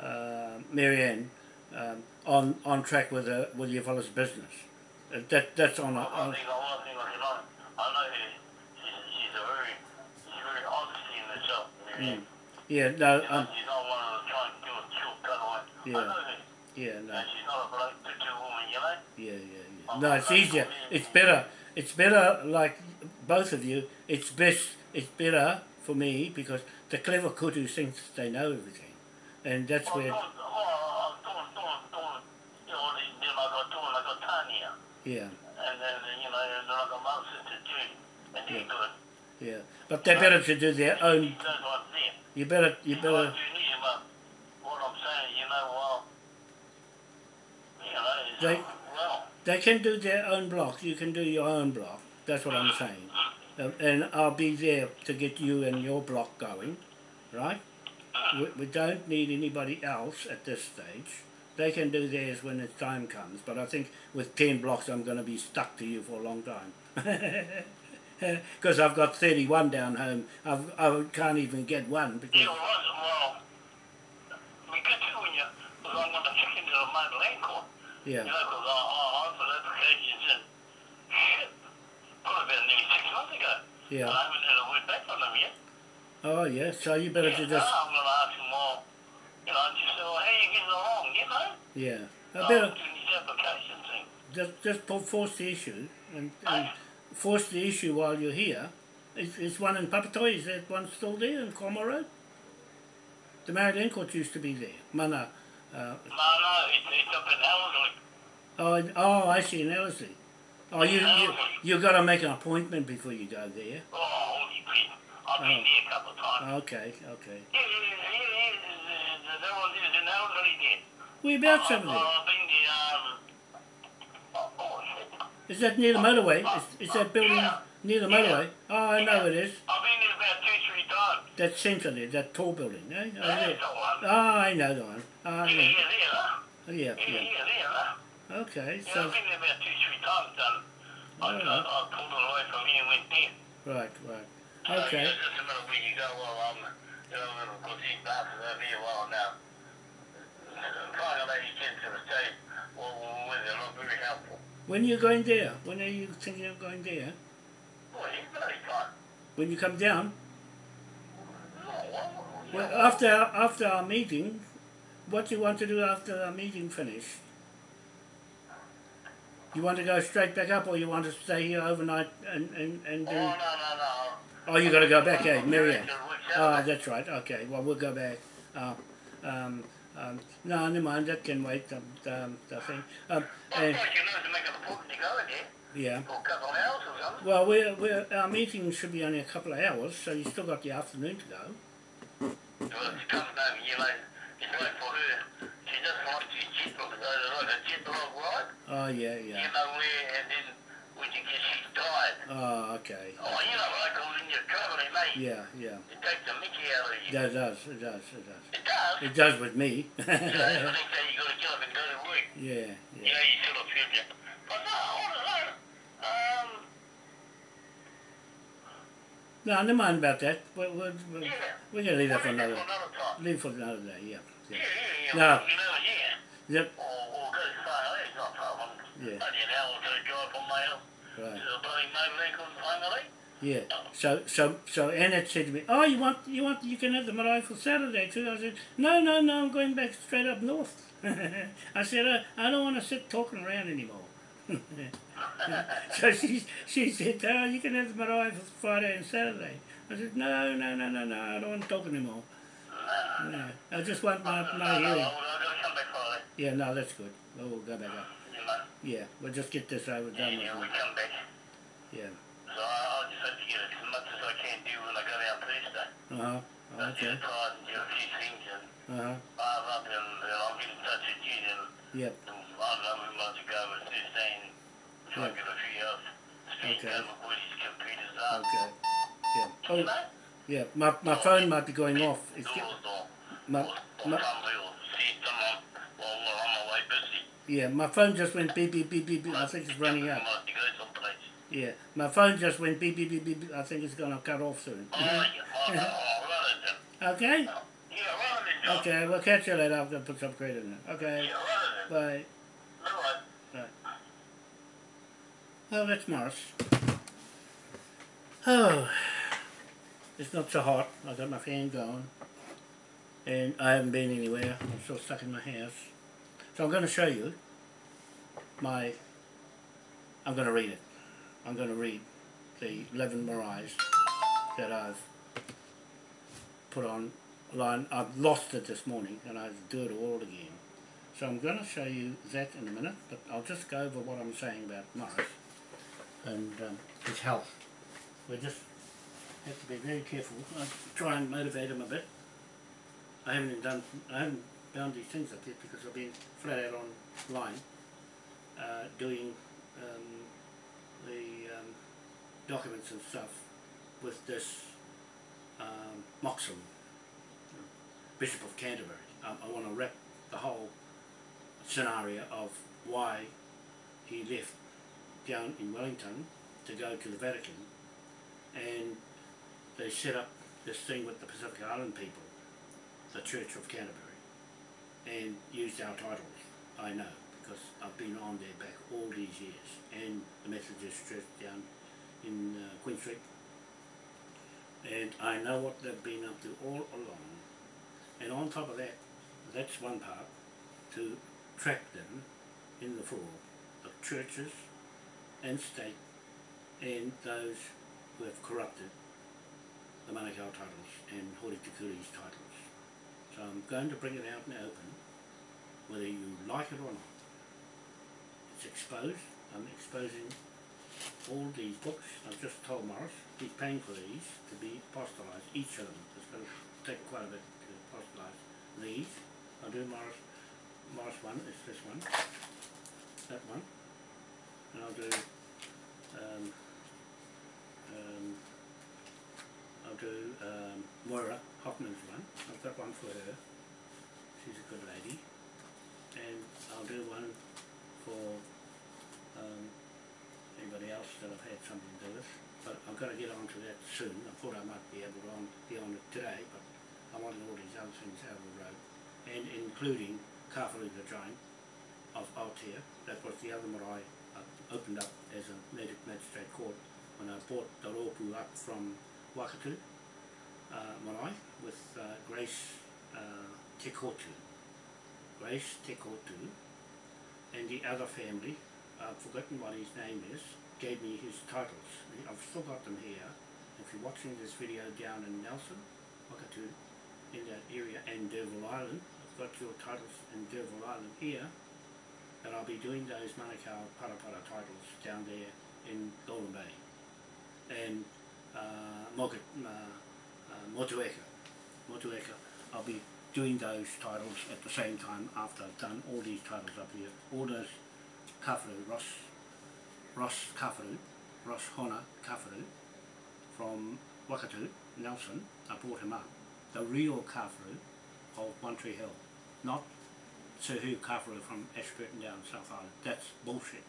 uh, Marianne um, on on track with uh, with your fella's business. Uh, that that's on, a, on thing, one I can know, I know she's, she's a very, she's very honesty in herself. Mm. yeah no You know, um, she's not one of those trying to do a away. Yeah. I know her. yeah no And she's not a bloke to two women, you know? yeah yeah yeah no it's easier it's better it's better like both of you it's best it's better for me because the clever kudu thinks they know everything and that's where yeah And then, you know, then I got my sister too. And they're Yeah. But they're better to do their own She knows what's there. you better you better know, you need but what I'm saying, you know, well, you know, They- well, They can do their own block. You can do your own block. That's what I'm saying. Um, and I'll be there to get you and your block going, right? We, we don't need anybody else at this stage. They can do theirs when the time comes. But I think with 10 blocks, I'm going to be stuck to you for a long time. Because I've got 31 down home. I've, I can't even get one because. Yeah, well, we get when you, because I'm going to check the Maori land court. Yeah. You know, because I, I, I applications in, shit, probably about nearly six months ago. Yeah. And I haven't had a word back from them yet. Oh, yeah. So you better yeah, just. now I'm going to ask them all, you know, just say, well, how you getting along, you know? Yeah. I better doing these application thing. just, just force the issue and, and force the issue while you're here. Is, is one in Papatoy, is that one still there in Corma Road? The Maori Land Court used to be there. Mana. Uh, No, no, it's, it's up in Ellerslie. oh, oh, I see, in Ellerslie. Oh, you, you, you got to make an appointment before you go there. Oh. I've been Oh. there a couple of times. Okay, okay. Yeah, yeah, yeah, yeah, yeah, the- the one is in Ellerslie there. Whereabouts I've, over there? I've been there, um, oh, oh, shit. Is that near the motorway? Is, is that building Yeah. near the motorway? Oh, I know it is. I've been there about two, three times. That centre there, that tall building, eh? Oh, That's yeah. the one. Oh, I know the one. Oh, Yeah, yeah. yeah, there, huh? Oh, yeah, Yeah, yeah. there. Okay, Yeah, so, I've been there about two, three times, done. I, I, Alright. I pulled it away from here and went there. right, right. Okay. yeah, just a minute where you go, well, um, you know, little good these bastards over here, well, now, trying to let these kids to the state, well, well, they're not very helpful. When are you going there? When are you thinking of going there? Well, you bloody time. When you come down? Well, after after our meeting, what do you want to do after our meeting finished? You want to go straight back up, or you want to stay here overnight and and and Oh, do? no, no, no. Oh, you got to go back, eh, I'm Marianne? going to Oh, that's right. Okay, well we'll go back. Uh, um, um, no, never mind. That can wait. Um, um, the thing. Um, and, thought you know to make an appointment to go in there yeah. for a couple of hours or something. Well, we're, we're, our meeting should be only a couple of hours, so you've still got the afternoon to go. Well, she comes over, you know, it's for her, she doesn't to jet lag, like a jet lag ride. Oh yeah, You yeah. know where, and then when she gets, she's. Oh, okay. Oh, you know, like when you're traveling, mate, Yeah, yeah. it takes the mickey out of you. That does. It does. It does. It does. It does with me. You know, the next day you gotta get up and go to work. yeah, You yeah. know, you sort of feel that. But no, I don't know. Um, No, never mind about that. We're, we're, we're, yeah. we're gonna leave that for another. another time. Leave for another day. Yeah. Yeah, Yeah. yeah, yeah. No. You know, yeah. Yep. Or, or go to Far East, not far from Yeah. only an hour to drive from my house to Right. the bloody motor vehicle finally. Yeah. So so so Annette said to me, "Oh, you want you want you can have the marae for Saturday too." I said, "No, no, no. I'm going back straight up north." I said, I, "I don't want to sit talking around anymore." so she, she said, oh, you can have the marae for Friday and Saturday. I said, no, no, no, no, no, I don't want to talk anymore. Ah. No, I just want my, my hearing. I'm gonna back Yeah, no, that's good. Well, we'll go back up. Know. Yeah, we'll just get this over Yeah, done yeah, we with. come back. Yeah. So I, I'll just have to get as much as I can do when I go down Thursday. Uh-huh. I'll Okay. get and do a few things and Uh-huh. I'll up and then I'll get in touch with you and Yep. I don't know, we might go over Thursday and try and get a few. Speak Okay. my boys' computers up. Okay. Yeah. Oh, yeah. My, my phone might be going off. It's or, my, or, or my, somebody will see someone while we're on my. Yeah, my phone just went beep, beep, beep, beep, beep. I think it's running out. Might be go someplace. Yeah. My phone just went beep, beep, beep, beep. beep. I think it's going to cut off soon. Oh. Oh, no, right then. Okay? Yeah, right then, John. Okay, we'll catch you later. I'm to put some credit in it. Okay. Yeah, right then. Bye. Right. Oh, that's Morris. Oh, it's not so hot. I got my fan going, and I haven't been anywhere. I'm still stuck in my house. So I'm going to show you my. I'm going to read it. I'm going to read the 11 Marais that I've put on line. I've lost it this morning, and I do it all again. So I'm going to show you that in a minute, but I'll just go over what I'm saying about Morris and um, his health. We just have to be very careful. I try and motivate him a bit. I haven't done, I haven't things up yet because I've been flat out online uh, doing um, the um, documents and stuff with this um, Moxham, Bishop of Canterbury. I, I want to wrap the whole scenario of why he left down in Wellington to go to the Vatican and they set up this thing with the Pacific Island people, the Church of Canterbury, and used our titles, I know, because I've been on their back all these years, and the Methodist Church down in uh, Queen Street, and I know what they've been up to all along, and on top of that, that's one part, to track them in the fraud of churches and state and those who have corrupted the Manukau titles and Hori Tikuri's titles. So I'm going to bring it out the open, whether you like it or not. It's exposed. I'm exposing all these books. I've just told Morris he's paying for these to be apostolized, each of them. It's going to take quite a bit to apostolize these. I'll do Morris, Morris one, is this one, that one, and I'll do um, um, I'll do um, Moira Hoffman's one. I've got one for her. She's a good lady. And I'll do one for um, anybody else that I've had something to do with. But I'm going to get onto that soon. I thought I might be able to on, be on it today, but I wanted all these other things out of the road. And including Kafaru the Giant of Aotea. That was the other marae I opened up as a native magistrate court when I bought the Ropu up from Wakatu uh, marae with uh, Grace uh, Tekotu. Grace Tekotu and the other family, I've forgotten what his name is, gave me his titles. I've still got them here. If you're watching this video down in Nelson, Wakatu, in that area, and D'Urville Island, I've got your titles in D'Urville Island here, and I'll be doing those Manukau Parapara titles down there in Golden Bay. And uh, Moka, uh, uh, Motueka, Motueka, I'll be doing those titles at the same time after I've done all these titles up here. All those Kafaru, Ross, Ross Kafaru, Ross Hona Kafaru from Wakatu, Nelson, I brought him up. The real Kafaru of One Tree Hill, not Sir Hugh Kafaru from Ashburton down South Island. That's bullshit.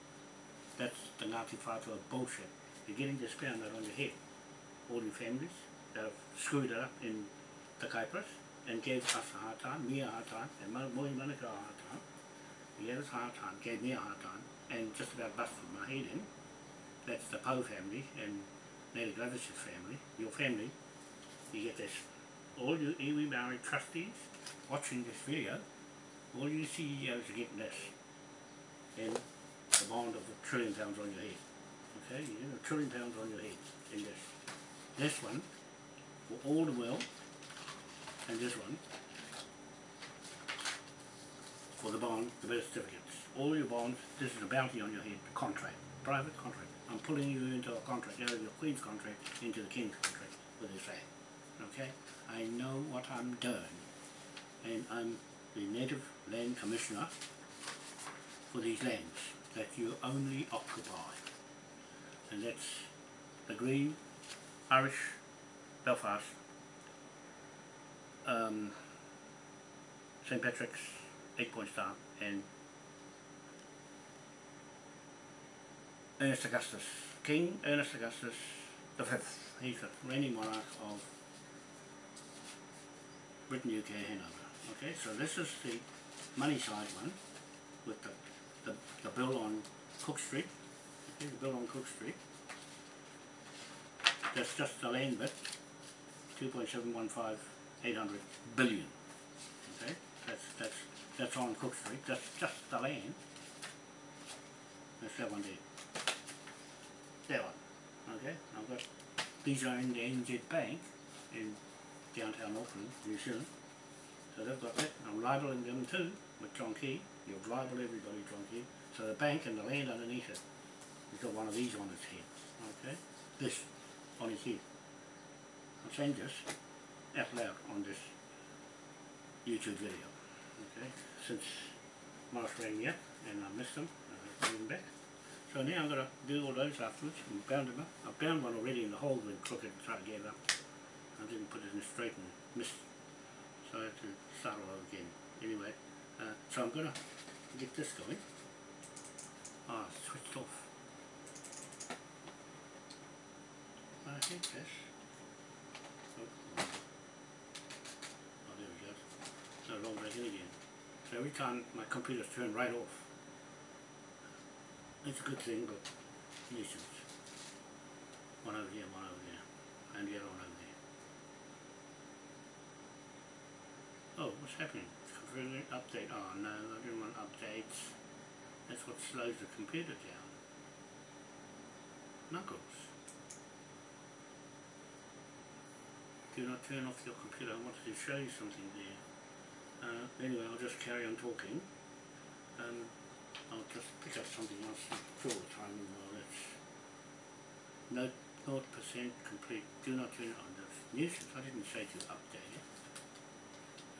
That's the Ngāti Whātua bullshit. You're getting this pound on your head. All the families that have screwed it up in the Kaipras and gave us a hard time, me a hard time, and Mo- Mohi Manukau a hard time. He gave us a hard time, gave me a hard time, and just about busted my head in. That's the Poe family and Nelly Glavish's family, your family. You get this. All you iwi Maori trustees watching this video, all you CEOs are getting this. And the bond of a trillion pounds on your head. Okay, you have a trillion pounds on your head in this. This one, for all the wealth, and this one, for the bond, the birth certificates. All your bonds, this is a bounty on your head, contract, private contract. I'm pulling you into a contract, out of your Queen's contract into the King's contract with this land. Okay? I know what I'm doing. And I'm the Native Land Commissioner for these lands that you only occupy. And that's the Green, Irish, Belfast, um, St. Patrick's, Eight Point Star, and Ernest Augustus, King Ernest Augustus the fifth. He's the reigning monarch of Britain, UK, Hanover. Okay, so this is the money side one with the, the, the bill on Cook Street. Okay, the bill on Cook Street. That's just the land bit, 2.715, 800 billion. Okay, that's, that's, that's on Cook Street, that's just the land. That's that one there. That one, okay, I've got, these are in the NZ Bank in downtown Auckland, New Zealand. So they've got that, I'm libeling them too with John Key, you'll libel everybody John Key. So the bank and the land underneath it, he's got one of these on his head, okay, this on his head. I'm saying this out loud on this YouTube video, okay, since Morris rang me up and I missed him, I bring him back. So now I'm going to do all those afterwards and bound them up. I bound one already in the hole when crooked tried to get up. I didn't put it in straight and missed. So I had to start all again. Anyway, uh, so I'm going to get this going. Ah, it's switched off. I think this. Oh, there we go. So roll back in again. So every time my computer's turned right off. It's a good thing, but nuisance. One over here, one over there, and the other one over there. Oh, what's happening? It's confirming update. Oh no, I didn't want updates. That's what slows the computer down. Knuckles. Do not turn off your computer. I wanted to show you something there. Uh, anyway, I'll just carry on talking. Um, I'll just pick up something else for the time while it's no naught percent complete. Do not turn on. That's nuisance. I didn't say to update it.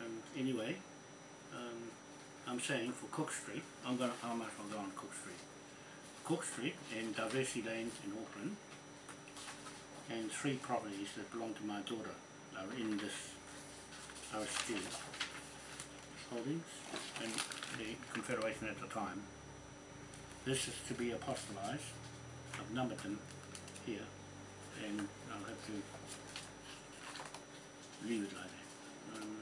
Um, anyway, um, I'm saying for Cook Street, I'm gonna how much I'll go on Cook Street. Cook Street and Diversity Lanes in Auckland and three properties that belong to my daughter are in this RSG holdings and the Confederation at the time. This is to be apostolized. I've numbered them here and I'll have to leave it like that. Um,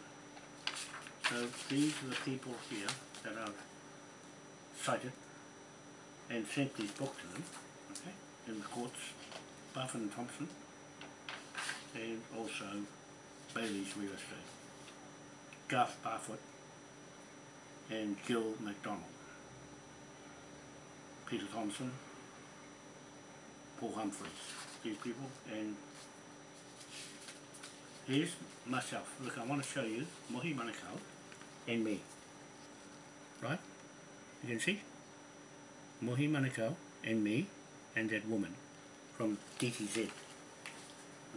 so these are the people here that I've cited and sent these books to them, okay, in the courts, Barfoot and Thompson, and also Bayleys Real Estate, Garth Barfoot, and Gil McDonald, Peter Thompson, Paul Humphreys, these people, and here's myself. Look, I want to show you Mohi Manukau and me. Right? You can see? Mohi Manukau and me and that woman from DTZ.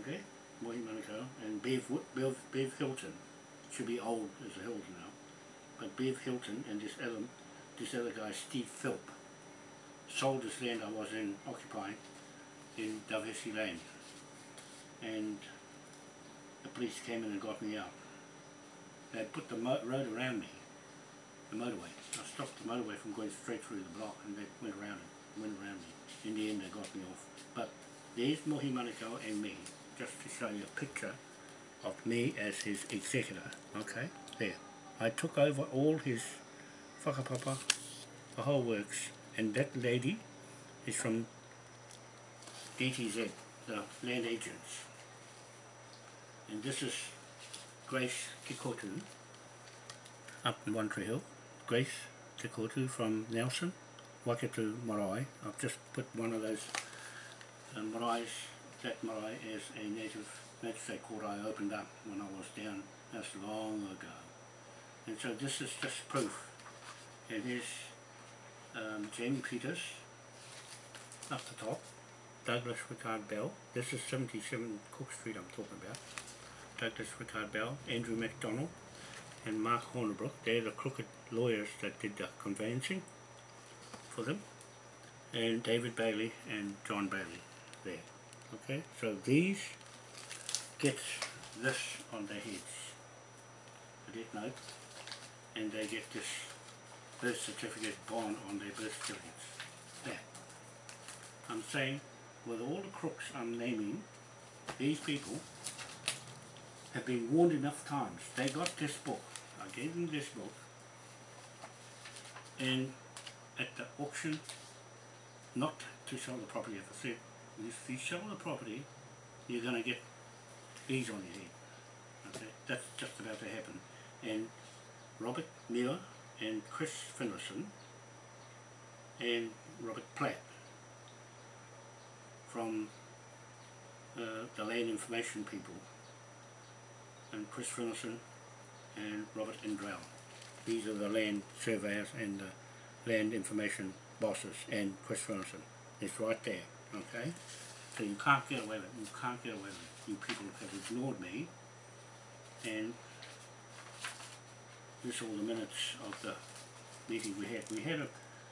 Okay? Mohi Manukau and Bev, Bev, Bev Hilton. Should be old as the hills now. But Bev Hilton and this other, this other guy, Steve Philp, sold this land I was in occupying in Diversity Lane. And the police came in and got me out. They put the road around me, the motorway. I stopped the motorway from going straight through the block and they went around it, went around me. In the end they got me off. But there's Mohi Manukau and me, just to show you a picture of me as his executor. Okay, there. I took over all his whakapapa, the whole works, and that lady is from DTZ, the land agents. And this is Grace Kikotu, up in One Tree Hill. Grace Kikotu from Nelson, Waikato marae. I've just put one of those uh, maraes, that marae is a native magistrate court I opened up when I was down, that's long ago. And so this is just proof. It is um, Jamie Peters up the top, Douglas Rickard Bell, this is 77 Cook Street I'm talking about, Douglas Rickard Bell, Andrew MacDonald and Mark Hornibrook, they're the crooked lawyers that did the conveyancing for them, and David Bailey and John Bailey there. Okay, so these get this on their heads, a death note, and they get this birth certificate bond on their birth certificates. That. I'm saying, with all the crooks I'm naming, these people have been warned enough times. They got this book. I gave them this book. And at the auction, not to sell the property, as I said, if you sell the property, you're going to get these on your head. Okay, that's just about to happen. And Robert Muir and Chris Finlayson and Robert Platt from uh, the land information people and Chris Finlayson and Robert Indrell. These are the land surveyors and the land information bosses and Chris Finlayson. It's right there, okay? So you can't get away with it, you can't get away with it. You people have ignored me and this is all the minutes of the meeting we had. We had a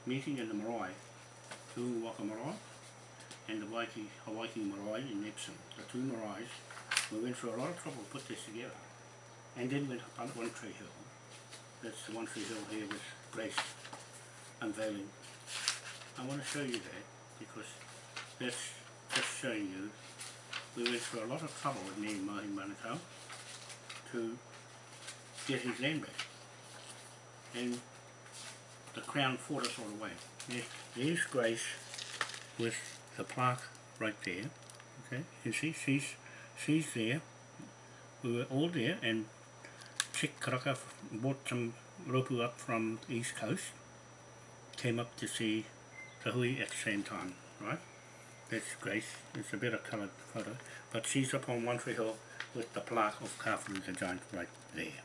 meeting in the marae, Tuwaka Marae and the Waiki, Hawaii Marae in Epsom, the two maraes. We went through a lot of trouble to put this together. And then went up on One Tree Hill. That's the One Tree Hill here with Grace unveiling. I want to show you that because that's just showing you we went through a lot of trouble with and Mohi Manukau to get his land back. And the Crown fought us all the way. There's, Grace with the plaque right there. Okay, you see, she's she's there. We were all there, and Chick Karaka brought some ropu up from the east coast. Came up to see the hui at the same time, right? That's Grace. It's a better coloured photo, but she's up on One Tree Hill with the plaque of Kafu the giant right there.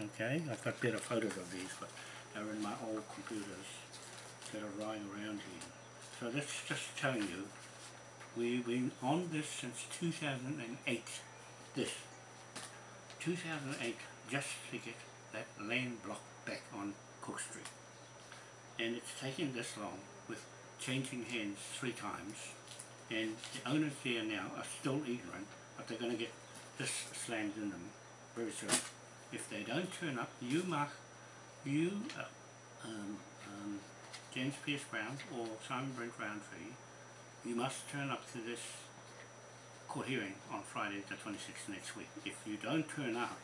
Okay, I've got better photos of these, but they're in my old computers that are lying around here. So that's just telling you, we've been on this since 2008. This. 2008, just to get that land block back on Cook Street. And it's taken this long with changing hands three times. And the owners there now are still ignorant, but they're going to get this slammed in them very soon. If they don't turn up, you mark, you, uh, um, um, James Pierce Brown or Simon Brent Roundtree, you must turn up to this court hearing on Friday the 26th next week. If you don't turn up,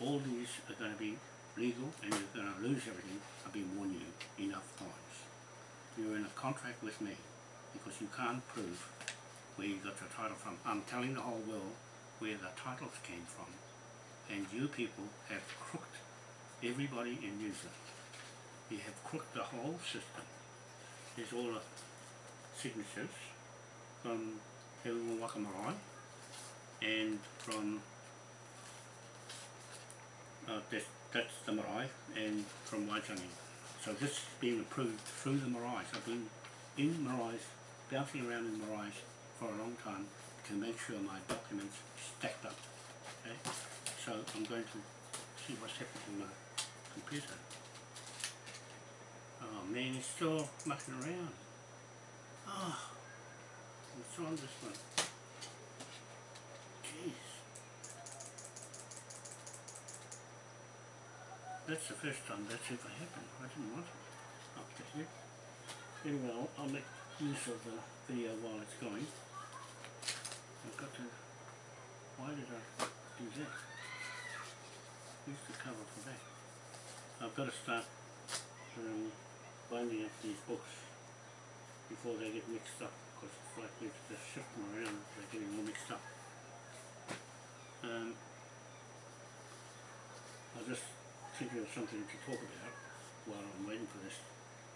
all these are going to be legal and you're going to lose everything. I've been warning you enough times. You're in a contract with me because you can't prove where you got your title from. I'm telling the whole world where the titles came from and you people have crooked everybody in New Zealand You have crooked the whole system. There's all the signatures from Te Waka Marae and from uh, that's, that's the marae and from Waitangi. So this is being approved through the marae. I've been in marae, bouncing around in marae for a long time to make sure my documents stacked up. Okay? So I'm going to see what's happening in my computer. Oh man, he's still mucking around. Ah, oh, what's on this one? That's the first time that's ever happened. I didn't want it up to here. Anyway, I'll, I'll make use of the video while it's going. I've got to... Why did I do that? Use the cover for that. I've got to start um, binding up these books before they get mixed up because it's like we have to shift them around, they're getting all mixed up. Um, I'll just think of something to talk about while I'm waiting for this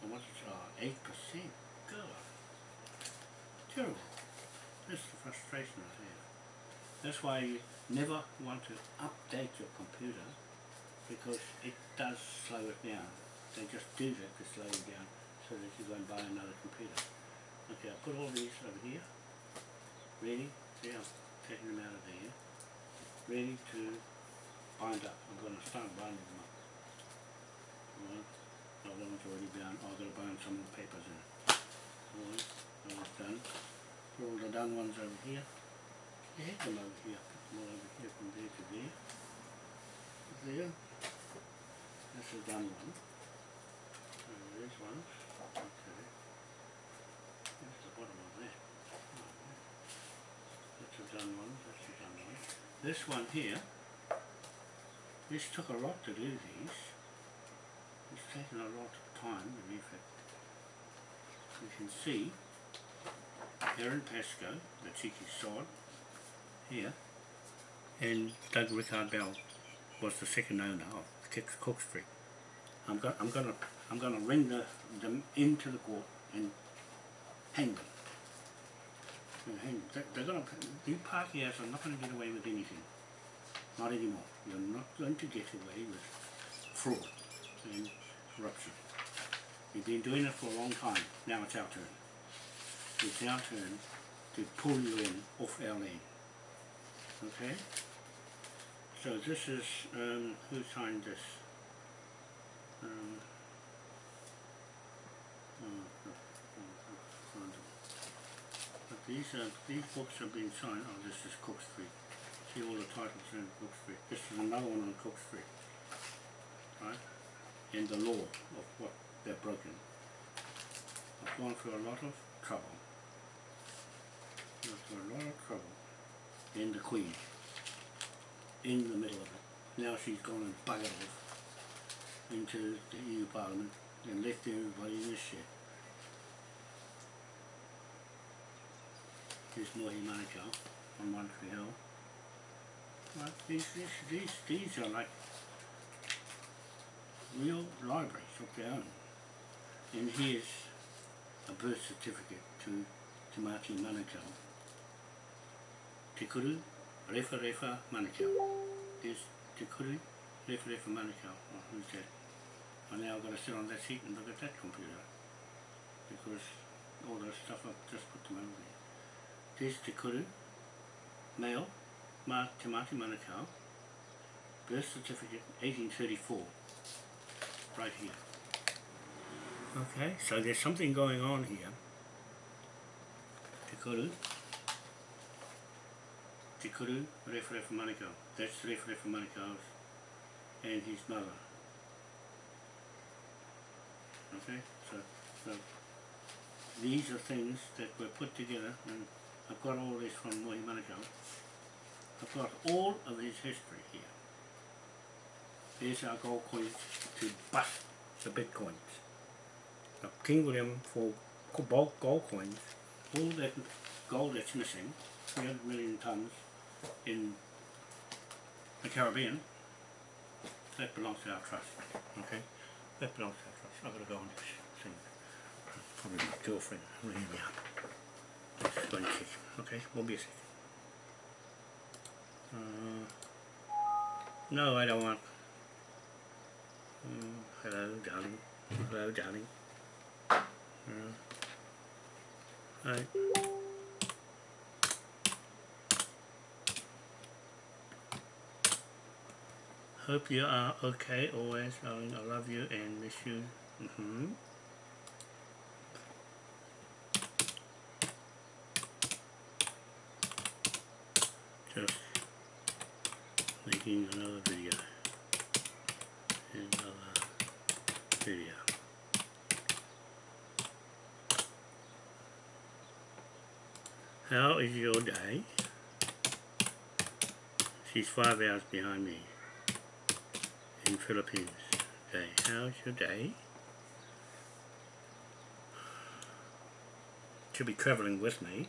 what's it? Oh, eight percent. God. Terrible. That's the frustration I have. That's why you never want to update your computer because it does slow it down. They just do that to slow you down so that you go and buy another computer. Okay, I'll put all these over here. Ready? See, I've taken them out of there. Ready to bind up. I'm going to start binding them Oh, that one's already. Oh, I've got to bind some of the papers in. Alright, that one's done. Put all the done ones over here. You had them over here. Put them all over here from there to there. There. That's a done one. And there's one. Okay. That's the bottom of that. That's a done one. That's a done one. This one here. This took a lot to do these. It's taken a lot of time and effort. You can see here in Pascoe, the cheeky sod, here, and Doug Rickard Bell was the second owner of Cook Street. I'm going, I'm going to, I'm going to ring the, them into the court and hang them. Hang, they, they're going to, you are not going to get away with anything. Not anymore. You're not going to get away with fraud and We've been doing it for a long time. Now it's our turn. It's our turn to pull you in off our lane. Okay? So this is, um, who signed this? Um, oh, oh, oh. But these are, these books have been signed, oh this is Cook Street. See all the titles in Cook Street. This is another one on Cook Street. Right? And the law of what they've broken. I've gone through a lot of trouble. Gone through a lot of trouble. And the Queen. In the middle of it. Now she's gone and buggered off into the EU Parliament and left everybody in this shit. Here's Mohi Manukau on One Tree Hill. Right, these, these, these, these are like real libraries of their own. And here's a birth certificate to Te Mati Manukau. Te Kuru Refa Refa Manukau. There's Te Kuru Refa Refa Manukau. Oh, who's that? And now I've got to sit on that seat and look at that computer. Because all those stuff I've just put them over there. There's Te Kuru, male, Ma Te Mati Manukau, birth certificate 1834 right here. Okay, so there's something going on here. Te Kuru. Te Kuru, Referefa Manukau. That's Referefa Manukau's and his mother. Okay, so, so these are things that were put together and I've got all this from Mohi Manukau. I've got all of his history here. There's our gold coins to bust the bitcoins. Now, King William for bulk gold coins, all that gold that's missing, 300 million tons in the Caribbean, that belongs to our trust. Okay? That belongs to our trust. I've got to go on this thing. Probably my girlfriend ringing me up. Just one sec. Okay, we'll be a sec. Uh, no, I don't want. Mm, hello, darling. Hello, darling. Uh, hi. Hope you are okay always, darling. I love you and miss you. Mm-hmm. Just making another video. Video. How is your day? She's five hours behind me in Philippines. Okay, how's your day? She'll be travelling with me.